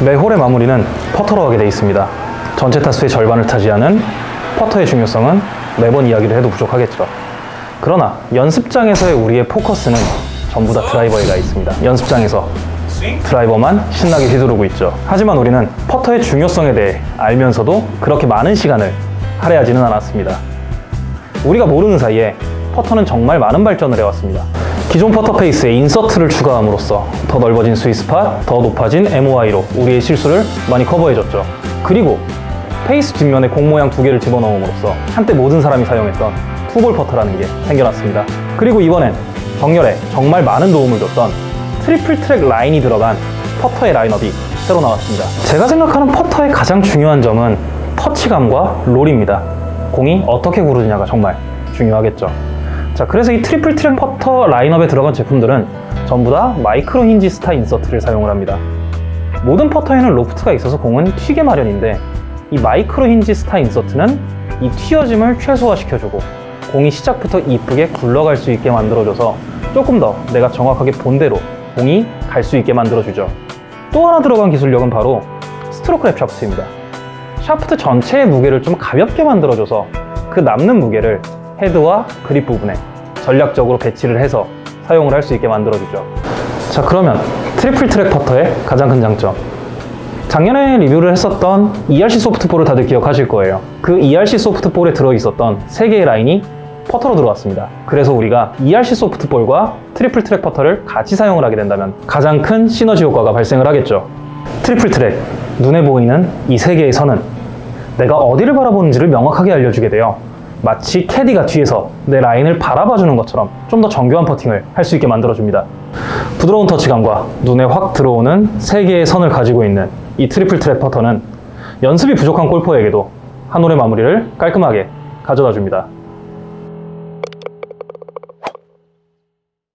매 홀의 마무리는 퍼터로 하게 되어 있습니다. 전체 타수의 절반을 차지하는 퍼터의 중요성은 매번 이야기를 해도 부족하겠죠. 그러나 연습장에서의 우리의 포커스는 전부 다 드라이버에 가 있습니다. 연습장에서 드라이버만 신나게 휘두르고 있죠. 하지만 우리는 퍼터의 중요성에 대해 알면서도 그렇게 많은 시간을 할애하지는 않았습니다. 우리가 모르는 사이에 퍼터는 정말 많은 발전을 해왔습니다. 기존 퍼터 페이스에 insert를 추가함으로써 더 넓어진 sweet spot, 더 높아진 MOI로 우리의 실수를 많이 커버해줬죠. 그리고 페이스 뒷면에 공 모양 두 개를 집어넣음으로써 한때 모든 사람이 사용했던 two ball 퍼터라는 게 생겨났습니다. 그리고 이번엔 정렬에 정말 많은 도움을 줬던 Triple Track 라인이 들어간 퍼터의 라인업이 새로 나왔습니다. 제가 생각하는 퍼터의 가장 중요한 점은 터치감과 roll입니다. 공이 어떻게 구르느냐가 정말 중요하겠죠. 자, 그래서 이 Triple Track 퍼터 라인업에 들어간 제품들은 전부 다 Micro Hinge Star insert를 사용을 합니다. 모든 퍼터에는 로프트가 있어서 공은 튀게 마련인데 이 Micro Hinge Star insert는 이 튀어짐을 최소화시켜주고 공이 시작부터 이쁘게 굴러갈 수 있게 만들어줘서 조금 더 내가 정확하게 본 대로 공이 갈 수 있게 만들어주죠. 또 하나 들어간 기술력은 바로 Stroke Lab 샤프트입니다. 샤프트 전체의 무게를 좀 가볍게 만들어줘서 그 남는 무게를 헤드와 그립 부분에 전략적으로 배치를 해서 사용을 할 수 있게 만들어주죠. 자 그러면 Triple Track 퍼터의 가장 큰 장점 작년에 리뷰를 했었던 ERC Soft 볼을 다들 기억하실 거예요. 그 ERC Soft 볼에 들어있었던 세 개의 라인이 퍼터로 들어왔습니다. 그래서 우리가 ERC Soft 볼과 Triple Track 퍼터를 같이 사용을 하게 된다면 가장 큰 시너지 효과가 발생을 하겠죠. Triple Track, 눈에 보이는 이 세 개의 선은 내가 어디를 바라보는지를 명확하게 알려주게 돼요. 마치 캐디가 뒤에서 내 라인을 바라봐주는 것처럼 좀 더 정교한 퍼팅을 할 수 있게 만들어줍니다. 부드러운 터치감과 눈에 확 들어오는 세 개의 선을 가지고 있는 이 Triple Track 퍼터는 연습이 부족한 골퍼에게도 한 홀의 마무리를 깔끔하게 가져다 줍니다.